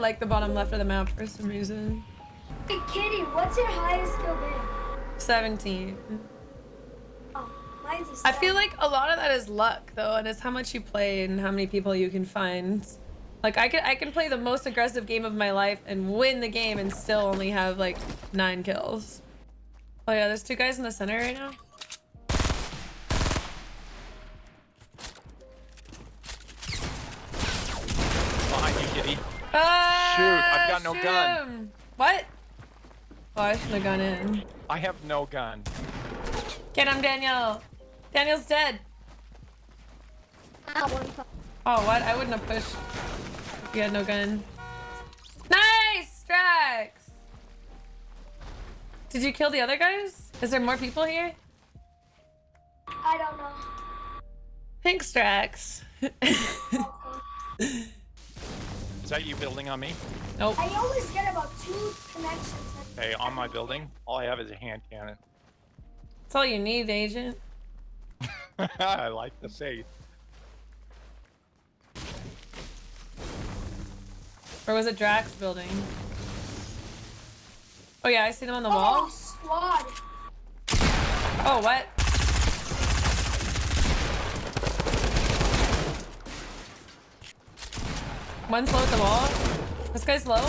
like the bottom left of the map for some reason. Hey, Kitty, what's your highest skill game? 17. Oh, mine's a I feel like a lot of that is luck though, and it's how much you play and how many people you can find. Like I can I can play the most aggressive game of my life and win the game and still only have like nine kills. Oh yeah, there's two guys in the center right now. Behind you, kitty. Ah, Shoot, I've got no shoot gun. him. What? Oh, I shouldn't have gone in. I have no gun. Get him, Daniel. Daniel's dead. One pop. Oh, what? I wouldn't have pushed if you had no gun. Nice, Strax. Did you kill the other guys? Is there more people here? I don't know. Thanks, Strax. Is that you building on me? nope. I always get about two connections. Hey, on my building, all I have is a hand cannon. That's all you need, Agent. I like the faith. Or was it Drax building? Oh yeah, I see them on the Oh, wall. squad. Oh, what? One's low at the wall. This guy's low.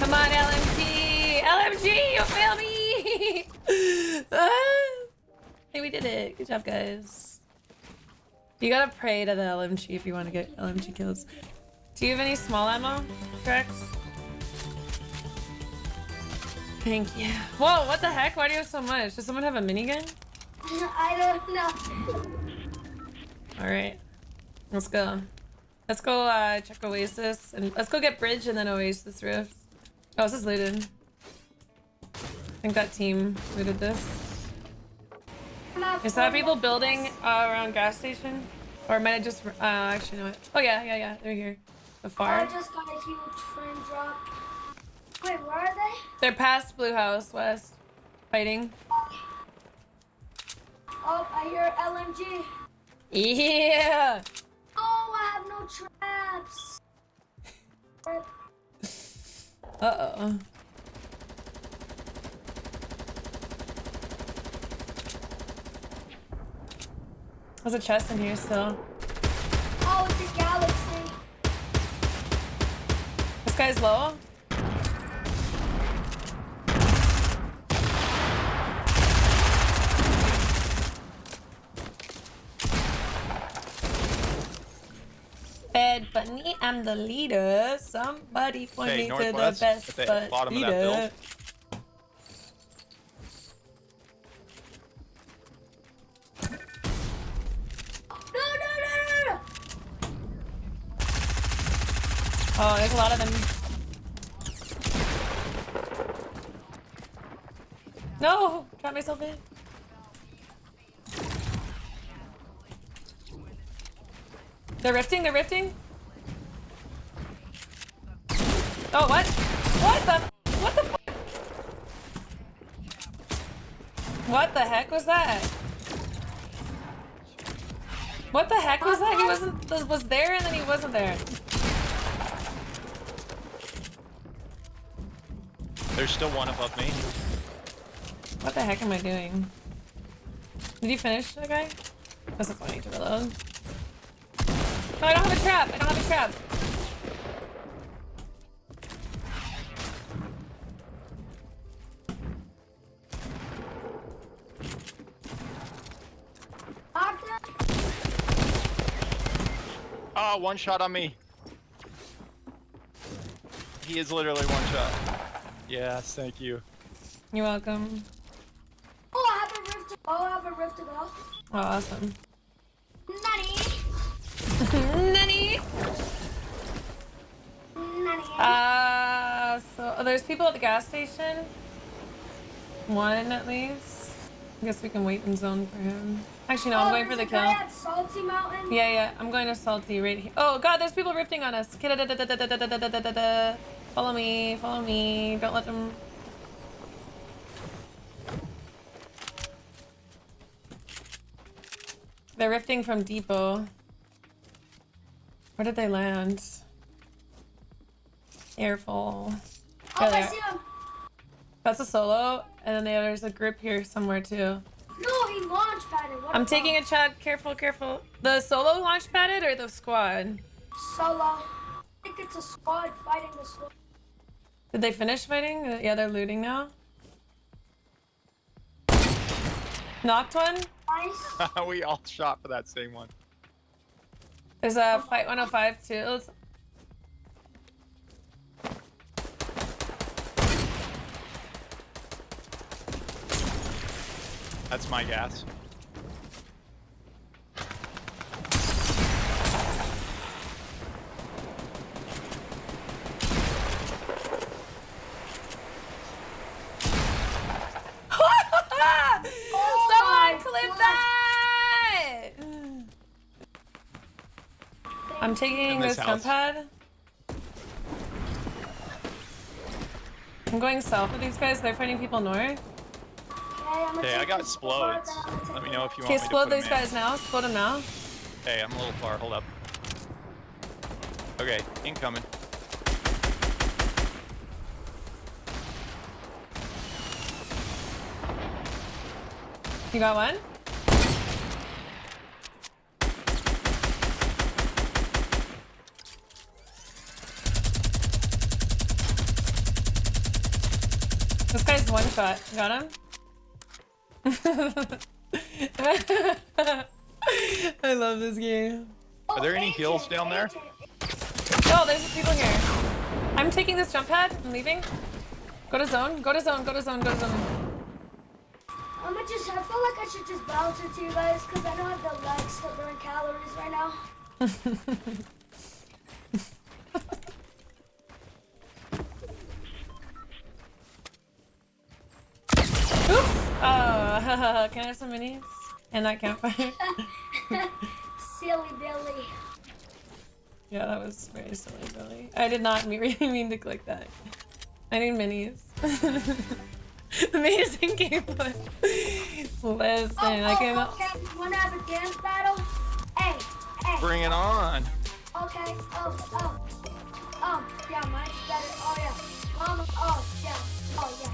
Come on, LMG! LMG, you failed me! Ah. hey, we did it. Good job, guys. You gotta pray to the LMG if you want to get LMG kills. Do you have any small ammo, Drax? Thank you. Whoa, what the heck? Why do you have so much? Does someone have a minigun? I don't know. Alright. Let's go. Let's go uh, check Oasis and let's go get Bridge and then Oasis Rift. Oh, this is looted. I think that team looted this. Is that people building uh, around gas station? Or might I just uh, actually know it? Oh yeah, yeah, yeah. They're here. The I just got a huge frame drop. Wait, where are they? They're past Blue House West. Fighting. Oh, I hear LMG. Yeah. Oh, I have no traps. Uh oh. There's a chest in here still. Oh, it's a galaxy. This guy's low. Bed bunny, I'm the leader. Somebody point Okay, me to the best the but bottom of that leader. build. No, no, no, no, no. Oh, there's a lot of them. No! Trap myself in. They're rifting, they're rifting. Oh, what? What the? What the? What the heck was that? What the heck was that? He wasn't was- was there and then he wasn't there. There's still one above me. What the heck am I doing? Did you finish the guy? That's a funny to reload. No, I don't have a trap. I don't have a trap. Octa? Oh, one shot on me. He is literally one shot. Yes, thank you. You're welcome. Oh, I have a rift. Oh, I have a rift to go. Oh, awesome. Nanny! Nanny. Uh, so oh, there's people at the gas station. One at least. I guess we can wait in zone for him. Actually, no, oh, I'm going for the kill. Yeah, yeah, I'm going to Salty right here. Oh, God, there's people rifting on us. Follow me, follow me. Don't let them... They're rifting from depot. Where did they land? Careful. Oh, I see him. That's a solo, and then there's a group here somewhere too. No, he launch padded. What I'm about taking a shot. Careful, careful. The solo launch padded or the squad? solo. I think it's a squad fighting the squad. Did they finish fighting? Yeah, they're looting now. Knocked one. Nice. we all shot for that same one. There's a fight 105 too. Let's- That's my gas. Someone my clip God. that! I'm taking In this this jump pad. I'm going south with these guys. They're fighting people north. Okay, I'm gonna Okay, I take got this explodes. then I'm gonna take Let me know if you Okay, want me to explode put 'em these in. guys now. Explode them now. Hey, I'm a little far. Hold up. Okay, incoming. You got one? One shot. Got him? I love this game. Are there any AJ, heals down there? AJ. Oh, there's people here. I'm taking this jump pad. I'm leaving. Go to zone. Go to zone. Go to zone. Go to zone. I'm gonna just. I feel like I should just bounce it to you guys because I don't have the legs to burn calories right now. Can I have some minis? And that campfire? Silly Billy. Yeah, that was very silly, Billy. I did not really mean to click that. I need minis. Amazing gameplay. Listen, Oh, I can. oh, okay. Wanna have a dance battle? Hey, hey. Bring it on. Okay. Oh, oh. Oh, yeah, mine's better. Oh, yeah. Mama. Oh, yeah. Oh, yeah.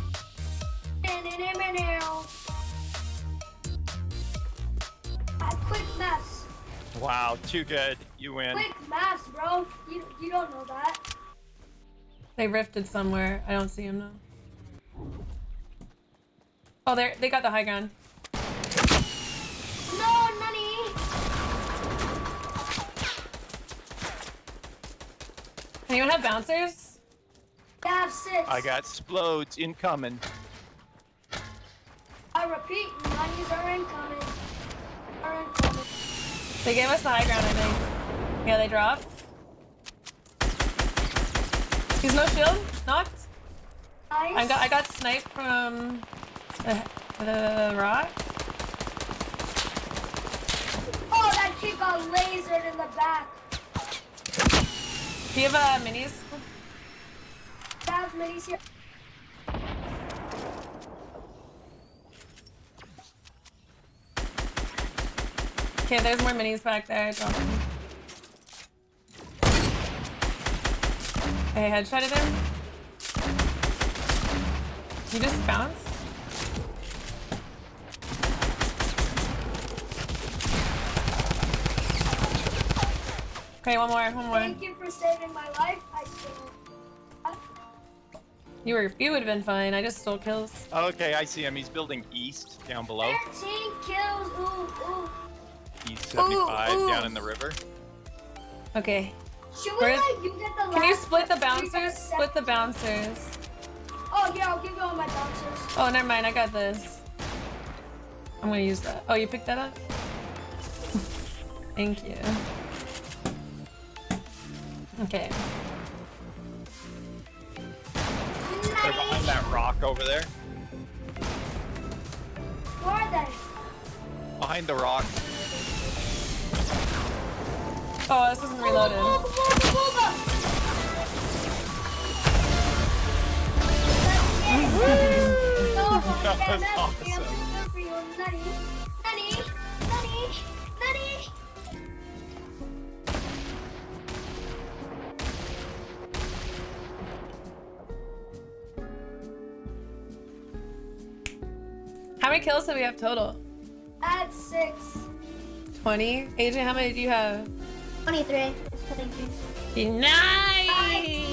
Wow, too good. You win. Quick mess, bro. You you don't know that. They rifted somewhere. I don't see him now. Oh, they they got the high ground. No, Nani. Anyone have bouncers? I have six. I got explodes incoming. I repeat, Nani's are incoming. Are incoming. They gave us the high ground, I think. Yeah, they dropped. He's no shield. Knocked. Nice. I got I got sniped from the, the rock. Oh, that kid got lasered in the back. Do you have uh, minis? I have minis here. Okay, there's more minis back there. I dropped them. Okay, headshotted him. You just bounced? Okay, one more, one more. Thank you for saving my life. I. You were you would have been fine. I just stole kills. Okay, I see him. He's building east down below. 13 kills. Ooh, ooh. He's 75 ooh. down in the river. Okay. Should we Where's- like you get the Can you split the bouncers? Split the bouncers. Oh yeah, I'll give you all my bouncers. Oh, never mind. I got this. I'm gonna use that. Oh, you picked that up? Thank you. Okay. They're behind that rock over there. Where are they? Behind the rock. Oh, this isn't reloaded. How many kills do we have total? At six. 20? AJ, how many do you have? 23. 23. Nice!